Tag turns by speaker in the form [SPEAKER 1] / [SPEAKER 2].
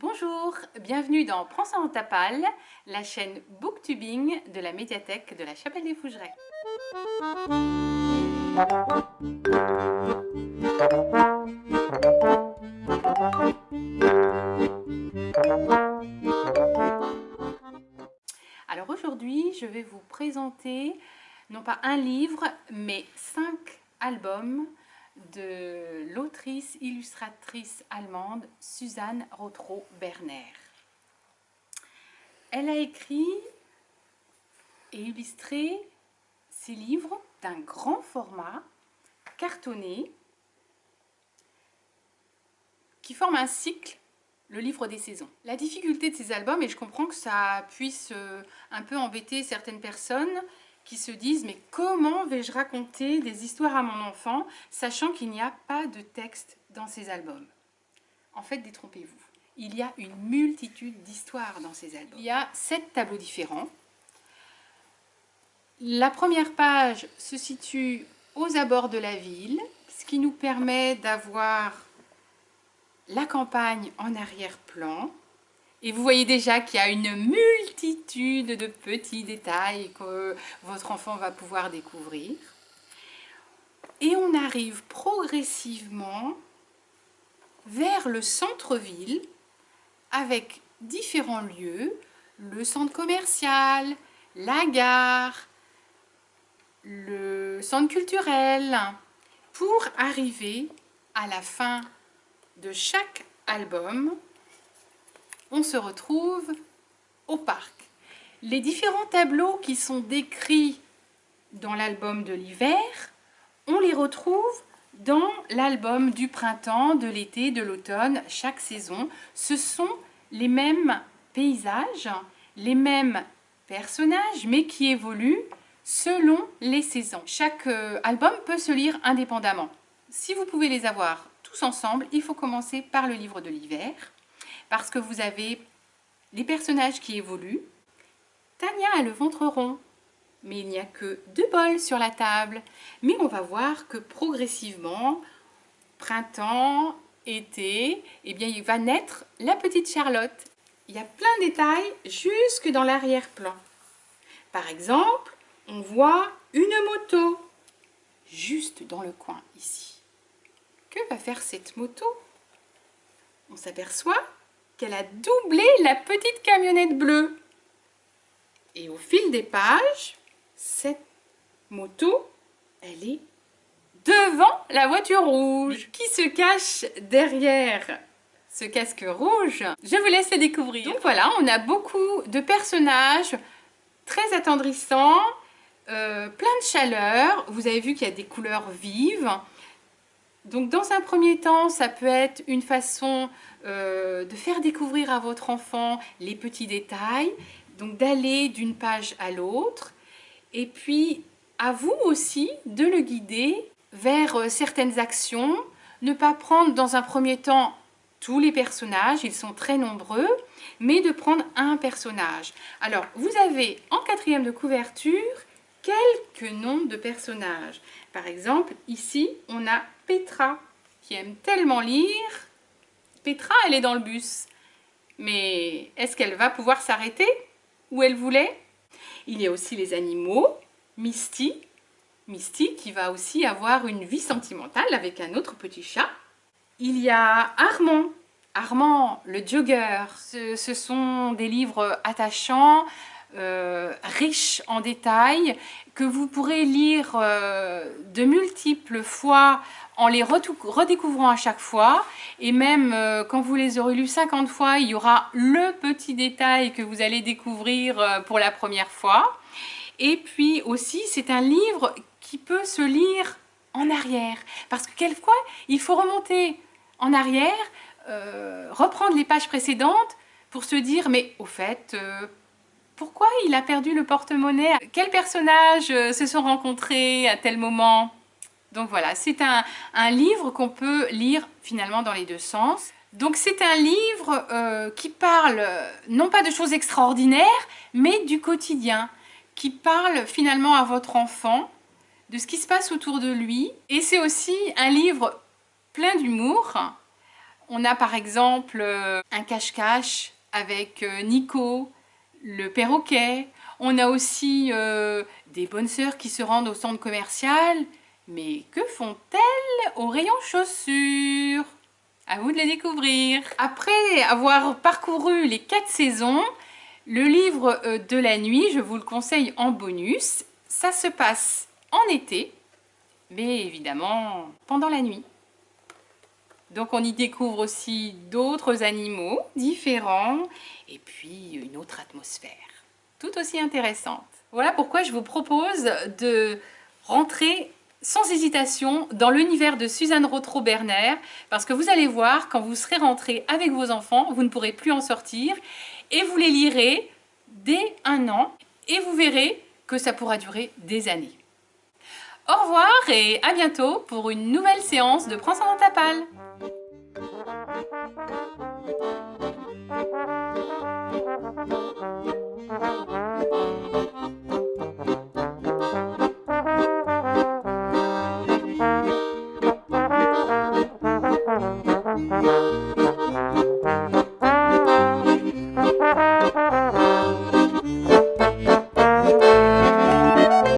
[SPEAKER 1] Bonjour, bienvenue dans Prends ça en tapal, la chaîne Booktubing de la médiathèque de la Chapelle des Fougerets. Alors aujourd'hui, je vais vous présenter non pas un livre, mais cinq albums de l'autrice illustratrice allemande Suzanne Rothrow-Berner. Elle a écrit et illustré ses livres d'un grand format, cartonné, qui forme un cycle, le livre des saisons. La difficulté de ces albums, et je comprends que ça puisse euh, un peu embêter certaines personnes, qui se disent mais comment vais-je raconter des histoires à mon enfant sachant qu'il n'y a pas de texte dans ces albums? En fait, détrompez-vous. Il y a une multitude d'histoires dans ces albums. Il y a sept tableaux différents. La première page se situe aux abords de la ville, ce qui nous permet d'avoir la campagne en arrière-plan. Et vous voyez déjà qu'il y a une multitude de petits détails que votre enfant va pouvoir découvrir. Et on arrive progressivement vers le centre-ville avec différents lieux, le centre commercial, la gare, le centre culturel, pour arriver à la fin de chaque album on se retrouve au parc. Les différents tableaux qui sont décrits dans l'album de l'hiver, on les retrouve dans l'album du printemps, de l'été, de l'automne, chaque saison. Ce sont les mêmes paysages, les mêmes personnages, mais qui évoluent selon les saisons. Chaque euh, album peut se lire indépendamment. Si vous pouvez les avoir tous ensemble, il faut commencer par le livre de l'hiver parce que vous avez les personnages qui évoluent. Tania a le ventre rond, mais il n'y a que deux bols sur la table. Mais on va voir que progressivement, printemps, été, eh bien il va naître la petite Charlotte. Il y a plein de détails jusque dans l'arrière-plan. Par exemple, on voit une moto juste dans le coin ici. Que va faire cette moto? On s'aperçoit qu'elle a doublé la petite camionnette bleue. Et au fil des pages, cette moto, elle est devant la voiture rouge. Qui se cache derrière ce casque rouge Je vous laisse le découvrir. Donc voilà, on a beaucoup de personnages très attendrissants, euh, plein de chaleur. Vous avez vu qu'il y a des couleurs vives. Donc dans un premier temps, ça peut être une façon euh, de faire découvrir à votre enfant les petits détails, donc d'aller d'une page à l'autre, et puis à vous aussi de le guider vers euh, certaines actions, ne pas prendre dans un premier temps tous les personnages, ils sont très nombreux, mais de prendre un personnage. Alors, vous avez en quatrième de couverture quelques noms de personnages. Par exemple, ici, on a Petra, qui aime tellement lire. Petra, elle est dans le bus. Mais est-ce qu'elle va pouvoir s'arrêter où elle voulait? Il y a aussi les animaux, Misty. Misty qui va aussi avoir une vie sentimentale avec un autre petit chat. Il y a Armand. Armand, le jogger. Ce, sont des livres attachants, euh, riches en détails, que vous pourrez lire euh, de multiples fois en les redécouvrant à chaque fois. Et même euh, quand vous les aurez lus 50 fois, il y aura le petit détail que vous allez découvrir pour la première fois. Et puis aussi, c'est un livre qui peut se lire en arrière. Parce que quelquefois, il faut remonter en arrière, reprendre les pages précédentes pour se dire, mais au fait, pourquoi il a perdu le porte-monnaie? Quels personnages euh, se sont rencontrés à tel moment? Donc voilà, c'est un, livre qu'on peut lire finalement dans les deux sens. Donc c'est un livre euh, qui parle non pas de choses extraordinaires, mais du quotidien, qui parle finalement à votre enfant, de ce qui se passe autour de lui. Et c'est aussi un livre plein d'humour. On a par exemple euh, un cache-cache avec euh, Nico, le perroquet. On a aussi euh, des bonnes sœurs qui se rendent au centre commercial. Mais que font-elles au rayon chaussures? À vous de les découvrir. Après avoir parcouru les quatre saisons, le livre de la nuit, je vous le conseille en bonus. Ça se passe en été, mais évidemment pendant la nuit. Donc on y découvre aussi d'autres animaux différents et puis une autre atmosphère, tout aussi intéressante. Voilà pourquoi je vous propose de rentrer sans hésitation dans l'univers de Suzanne Rothro-Berner parce que vous allez voir, quand vous serez rentré avec vos enfants, vous ne pourrez plus en sortir et vous les lirez dès un an et vous verrez que ça pourra durer des années. Au revoir et à bientôt pour une nouvelle séance de Prends ça dans ta palle.